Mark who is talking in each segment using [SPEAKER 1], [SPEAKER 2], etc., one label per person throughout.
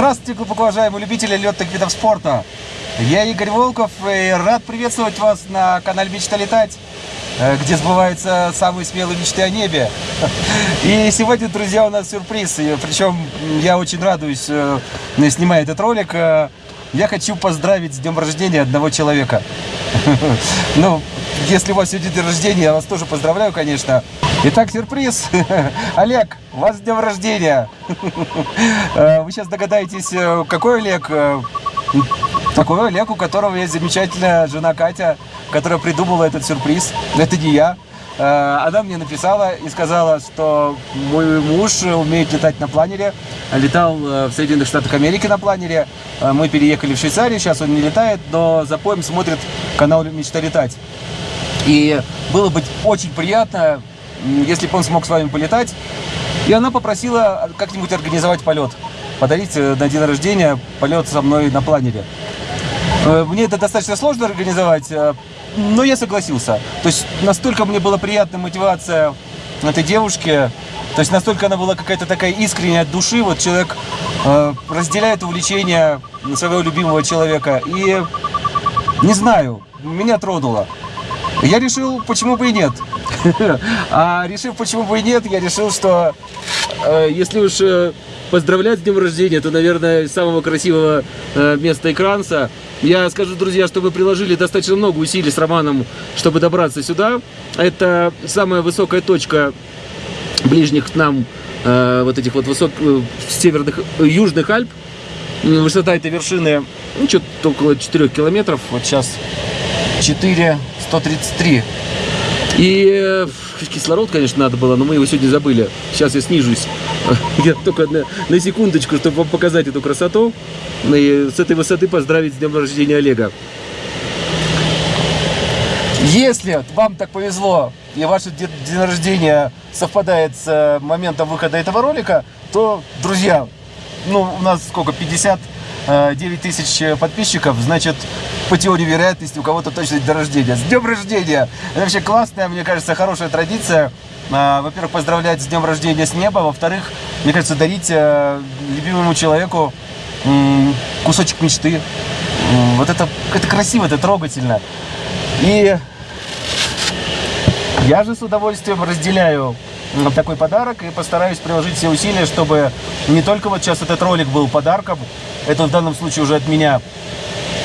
[SPEAKER 1] Здравствуйте, глубоко уважаемые любители летных видов спорта. Я Игорь Волков и рад приветствовать вас на канале «Мечта летать», э, где сбываются самые смелые мечты о небе. И сегодня, друзья, у нас сюрприз. Причем я очень радуюсь, э, снимая этот ролик. Я хочу поздравить с днем рождения одного человека. Ну, если у вас сегодня день рождения, я вас тоже поздравляю, конечно. Итак, сюрприз. Олег, у вас днем рождения. Э, вы сейчас догадаетесь, э, какой Олег? Э, такой Олег, у которого есть замечательная жена Катя, которая придумала этот сюрприз. Это не я. Она мне написала и сказала, что мой муж умеет летать на планере. Летал в Соединенных Штатах Америки на планере. Мы переехали в Швейцарию, сейчас он не летает, но за поем смотрит канал «Мечта летать». И было бы очень приятно, если бы он смог с вами полетать. И она попросила как-нибудь организовать полет. Подарить э, на день рождения полет со мной на планере. Э, мне это достаточно сложно организовать, э, но я согласился. То есть настолько мне была приятная мотивация этой девушки, то есть настолько она была какая-то такая искренняя от души, вот человек э, разделяет увлечение своего любимого человека. И не знаю, меня тронуло. Я решил, почему бы и нет. А решив, почему бы и нет, я решил, что э, если уж э, поздравлять с днем рождения, то, наверное, самого красивого э, места экранса. Я скажу, друзья, что мы приложили достаточно много усилий с Романом, чтобы добраться сюда. Это самая высокая точка ближних к нам э, вот этих вот высот, э, северных, южных Альп. Высота этой вершины ну, что-то около 4 километров. Вот сейчас 4 133. И кислород, конечно, надо было, но мы его сегодня забыли. Сейчас я снижусь. Я только на, на секундочку, чтобы вам показать эту красоту. И с этой высоты поздравить с днем рождения Олега. Если вам так повезло, и ваше день рождения совпадает с э, моментом выхода этого ролика, то, друзья, ну, у нас сколько, 50 9 тысяч подписчиков, значит, по теории вероятности у кого-то точно день рождения. С днем рождения! Это вообще классная, мне кажется, хорошая традиция. А, во-первых, поздравлять с днем рождения с неба. Во-вторых, мне кажется, дарить э, любимому человеку кусочек мечты. Вот это, это красиво, это трогательно. И я же с удовольствием разделяю такой подарок и постараюсь приложить все усилия, чтобы не только вот сейчас этот ролик был подарком, это в данном случае уже от меня,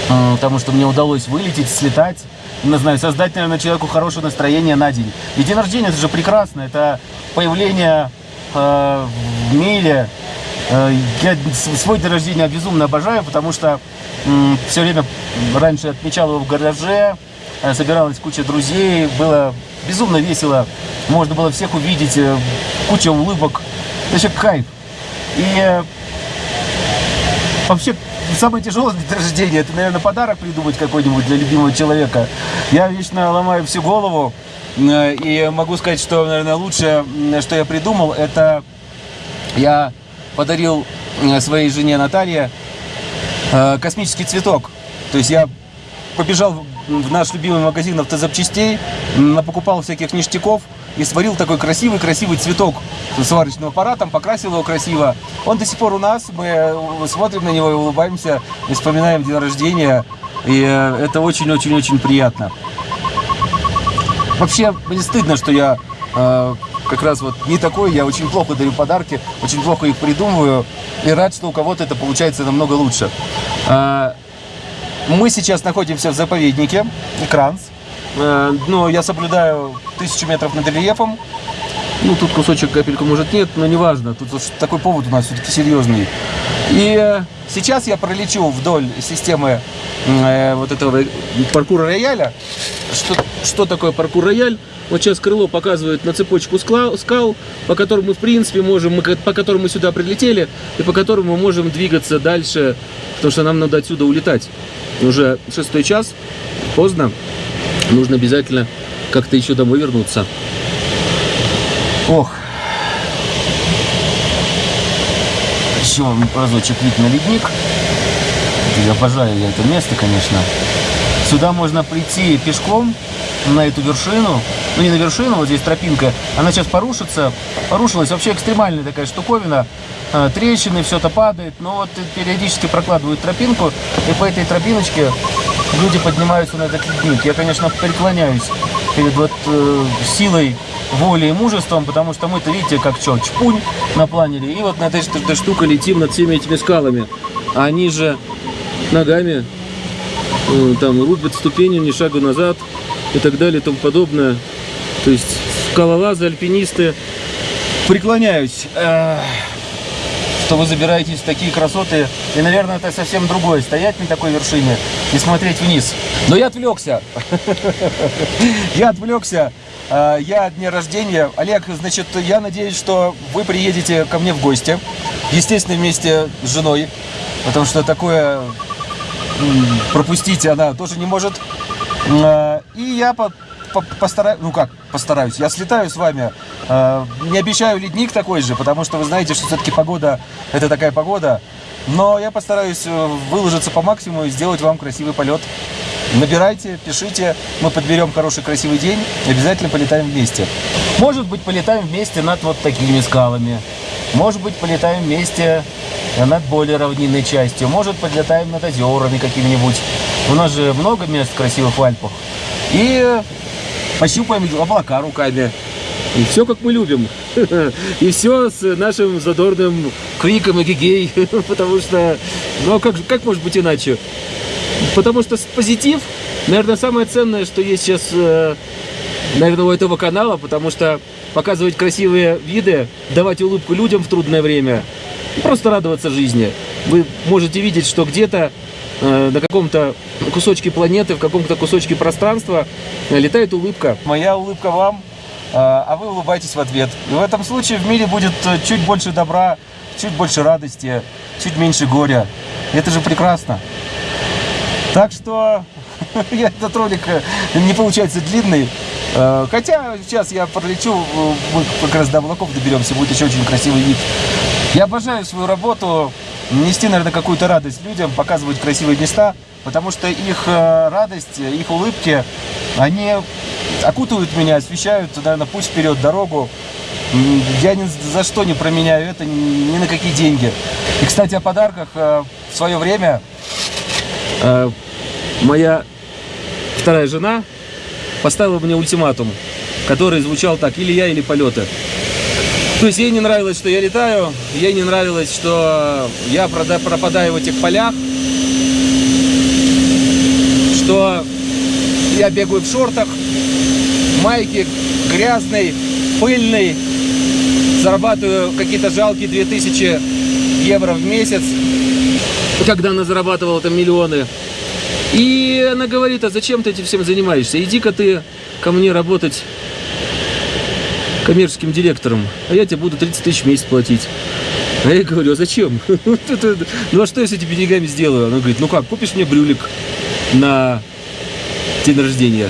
[SPEAKER 1] потому что мне удалось вылететь, слетать, не знаю, создать, наверное, человеку хорошее настроение на день. И день рождения, это же прекрасно, это появление э, в мире. Э, я свой день рождения безумно обожаю, потому что э, все время раньше отмечал его в гараже, э, собиралась куча друзей, было безумно весело, можно было всех увидеть, э, куча улыбок, это вообще кайф. И э, самое тяжелое для рождения, это, наверное, подарок придумать какой-нибудь для любимого человека. Я вечно ломаю всю голову, и могу сказать, что, наверное, лучшее, что я придумал, это я подарил своей жене Наталье э, космический цветок. То есть я побежал в наш любимый магазин автозапчастей, покупал всяких ништяков, и сварил такой красивый-красивый цветок сварочным аппаратом, покрасил его красиво. Он до сих пор у нас, мы э, смотрим на него и улыбаемся, и вспоминаем день рождения, и э, это очень-очень-очень приятно. Вообще, мне стыдно, что я э, как раз вот не такой, я очень плохо дарю подарки, очень плохо их придумываю, и рад, что у кого-то это получается намного лучше. Э, мы сейчас находимся в заповеднике Кранс. Э, но я соблюдаю тысячу метров над рельефом. Ну, тут кусочек капелька может нет, но неважно. Тут такой повод у нас все-таки серьезный. И э, сейчас я пролечу вдоль системы э, вот этого паркура рояля. Что, что такое паркур рояль? Вот сейчас крыло показывает на цепочку скал, скал, по которым мы, в принципе, можем, мы, по которым мы сюда прилетели, и по которым мы можем двигаться дальше, потому что нам надо отсюда улетать. Уже шестой час, поздно нужно обязательно как-то еще домой вернуться. Ох. Еще разочек вид на ледник. Обожаю я это место, конечно. Сюда можно прийти пешком на эту вершину. ну не на вершину, вот здесь тропинка, она сейчас порушится, порушилась, вообще экстремальная такая штуковина, э, трещины, все это падает, но вот периодически прокладывают тропинку, и по этой тропиночке люди поднимаются на этот ледник. Я, конечно, преклоняюсь перед вот э, силой воли и мужеством, потому что мы-то, видите, как что, чпунь на планере, и вот на этой, этой штуке летим над всеми этими скалами. А они же ногами э, там рубят ступени, ни шагу назад и так далее и тому подобное. То есть скалолазы, альпинисты. Преклоняюсь, э, что вы забираетесь в такие красоты. И, наверное, это совсем другое. Стоять на такой вершине и смотреть вниз. Но я отвлекся. Я отвлекся. Э, я дня рождения. Олег, значит, я надеюсь, что вы приедете ко мне в гости. Естественно, вместе с женой. Потому что такое пропустить она тоже не может. Э, и я постараюсь, ну как, постараюсь, я слетаю с вами. Э, не обещаю ледник такой же, потому что вы знаете, что все-таки погода, это такая погода. Но я постараюсь э, выложиться по максимуму и сделать вам красивый полет. Набирайте, пишите, мы подберем хороший красивый день обязательно полетаем вместе. Может быть, полетаем вместе над вот такими скалами. Может быть, полетаем вместе над более равнинной частью. Может, подлетаем над озерами какими-нибудь. У нас же много мест красивых в Альпах. И пощупаем облака руками. И все, как мы любим. И все с нашим задорным криком эгегей. Потому что, ну, а как, как может быть иначе? Потому что позитив, наверное, самое ценное, что есть сейчас, э, наверное, у этого канала, потому что показывать красивые виды, давать улыбку людям в трудное время, просто радоваться жизни. Вы можете видеть, что где-то э, на каком-то кусочке планеты, в каком-то кусочке пространства э, летает улыбка. Моя улыбка вам, а вы улыбаетесь в ответ. И в этом случае в мире будет чуть больше добра, чуть больше радости, чуть меньше горя. Это же прекрасно. Так что этот ролик э, не получается длинный. Э, хотя сейчас я пролечу, э, мы как раз до облаков доберемся, будет еще очень красивый вид. Я обожаю свою работу, нести, наверное, какую-то радость людям, показывать красивые места, потому что их радость, их улыбки, они окутывают меня, освещают, наверное, путь вперед, дорогу. Я ни за что не променяю это, ни на какие деньги. И, кстати, о подарках. В свое время моя вторая жена поставила мне ультиматум, который звучал так, или я, или полеты. То есть ей не нравилось, что я летаю, ей не нравилось, что я пропадаю в этих полях, что я бегаю в шортах, майке грязной, пыльной, зарабатываю какие-то жалкие 2000 евро в месяц, когда она зарабатывала там миллионы. И она говорит, а зачем ты этим всем занимаешься? Иди-ка ты ко мне работать коммерческим директором, а я тебе буду 30 тысяч в месяц платить. А я говорю, а зачем? Ну а что я с этими деньгами сделаю? Она говорит, ну как, купишь мне брюлик на день рождения?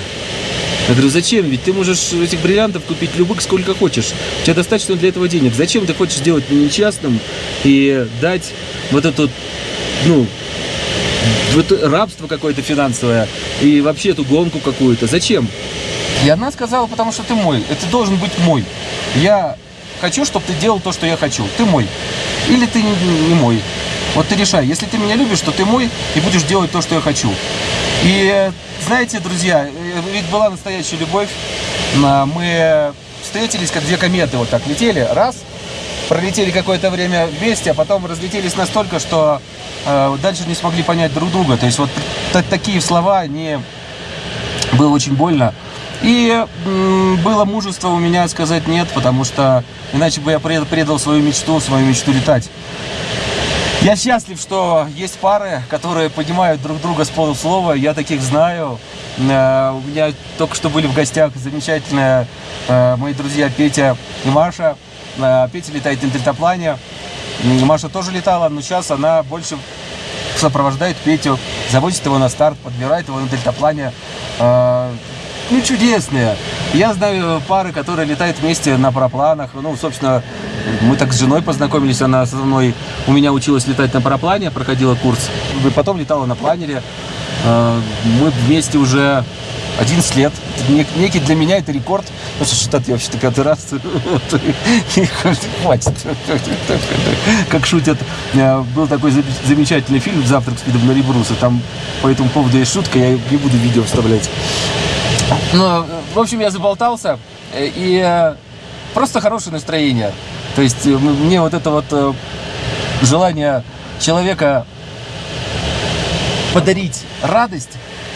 [SPEAKER 1] Я говорю, зачем? Ведь ты можешь этих бриллиантов купить любых сколько хочешь. У тебя достаточно для этого денег. Зачем ты хочешь сделать несчастным и дать вот эту, ну, вот рабство какое-то финансовое и вообще эту гонку какую-то. Зачем? И она сказала, потому что ты мой, это должен быть мой. Я хочу, чтобы ты делал то, что я хочу. Ты мой. Или ты не мой. Вот ты решай. Если ты меня любишь, то ты мой и будешь делать то, что я хочу. И знаете, друзья, э, ведь была настоящая любовь. Мы встретились, как две кометы вот так летели. Раз, пролетели какое-то время вместе, а потом разлетелись настолько, что э, дальше не смогли понять друг друга. То есть вот такие слова, они было очень больно. И было мужество у меня сказать нет, потому что иначе бы я предал свою мечту, свою мечту летать. Я счастлив, что есть пары, которые понимают друг друга с полуслова. Я таких знаю. Э, у меня только что были в гостях замечательные э, мои друзья Петя и Маша. Э, Петя летает на дельтаплане. Маша тоже летала, но сейчас она больше сопровождает Петю, завозит его на старт, подбирает его на дельтаплане. Ну, чудесные. Я знаю пары, которые летают вместе на парапланах. Ну, собственно, мы так с женой познакомились, она со мной, у меня училась летать на параплане, проходила курс. И потом летала на планере. Э, мы вместе уже 11 лет. Некий для меня это рекорд. Потому что штат я вообще-то пятый раз. Хватит. Как шутят. Э, Был такой за- замечательный фильм «Завтрак с видом на Эльбрус». И там по этому поводу есть шутка, я не буду видео вставлять. Ну, э, в общем, я заболтался. И просто хорошее настроение. То есть э, мне вот это вот э, желание человека подарить радость,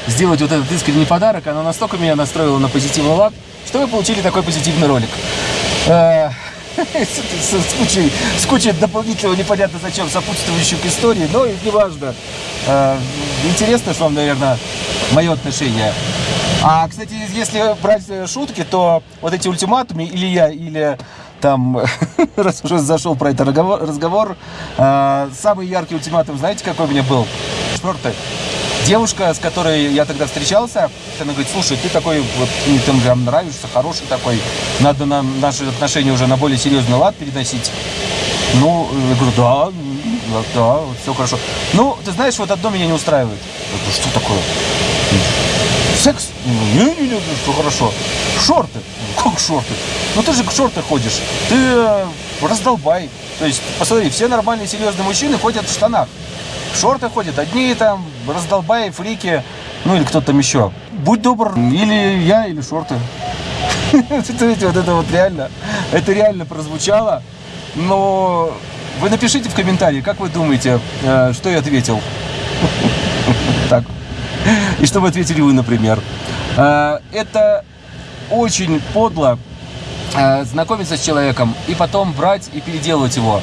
[SPEAKER 1] сделать вот этот искренний подарок, оно настолько меня настроило на позитивный лад, что вы получили такой позитивный ролик. Э, С кучей, с кучей дополнительного непонятно зачем сопутствующих историй, но неважно. Интересно, что вам, наверное, мое отношение. А, кстати, если брать шутки, то вот эти ультиматумы, или я, или там, раз уже зашел про это разговор, э, самый яркий ультиматум, знаете, какой у меня был? Четвертый. Девушка, с которой я тогда встречался, она говорит, слушай, ты такой, вот, мне ты прям нравишься, хороший такой, надо нам наши отношения уже на более серьезный лад переносить. Ну, я говорю, да, да, да, вот все хорошо. Ну, ты знаешь, вот одно меня не устраивает. Я говорю, что такое? Секс? Не-не-не, все хорошо. Шорты? Как шорты? Ну ты же в шорты ходишь. Ты э, раздолбай. То есть, посмотри, все нормальные серьезные мужчины ходят в штанах. В шорты ходят одни там, раздолбаи, фрики, ну или кто-то там еще. Будь добр, или я, или шорты. Смотрите, вот это вот реально, это реально прозвучало. Но вы напишите в комментарии, как вы думаете, э, что я ответил. Так. И что бы ответили вы, например? Э, Это очень подло э, знакомиться с человеком и потом брать и переделывать его.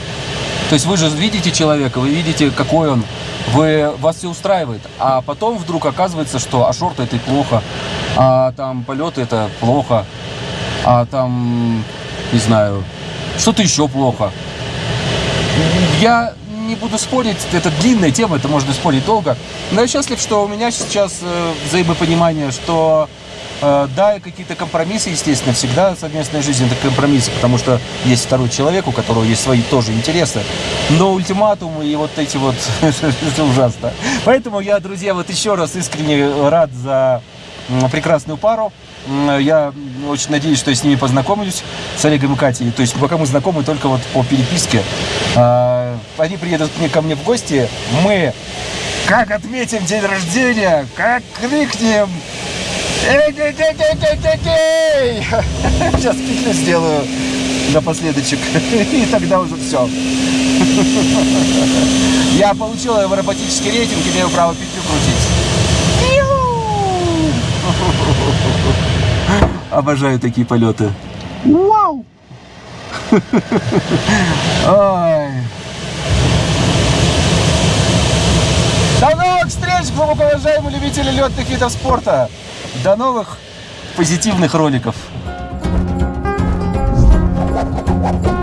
[SPEAKER 1] То есть вы же видите человека, вы видите, какой он, вы, вас все устраивает, а потом вдруг оказывается, что а шорты это плохо, а там полеты это плохо, а там, не знаю, что-то еще плохо. Я не буду спорить, это длинная тема, это можно спорить долго. Но я счастлив, что у меня сейчас э, взаимопонимание, что да, и какие-то компромиссы, естественно, всегда совместная жизнь это компромиссы, потому что есть второй человек, у которого есть свои тоже интересы. Но ультиматумы и вот эти вот, ужасно. Поэтому я, друзья, вот еще раз искренне рад за прекрасную пару. Я очень надеюсь, что я с ними познакомлюсь, с Олегом и Катей. То есть пока мы знакомы только вот по переписке. А, Они приедут ко мне в гости. Мы как отметим день рождения, как крикнем. Эй-эй-эй-эй-эй-эй! Сейчас петлю сделаю напоследочек. И тогда уже все. Я получил аэроботический рейтинг, имею право петлю крутить. Обожаю такие полеты. Вау! Ой. До новых встреч, глубоко уважаемые любители летных видов спорта! До новых позитивных роликов! Thank you.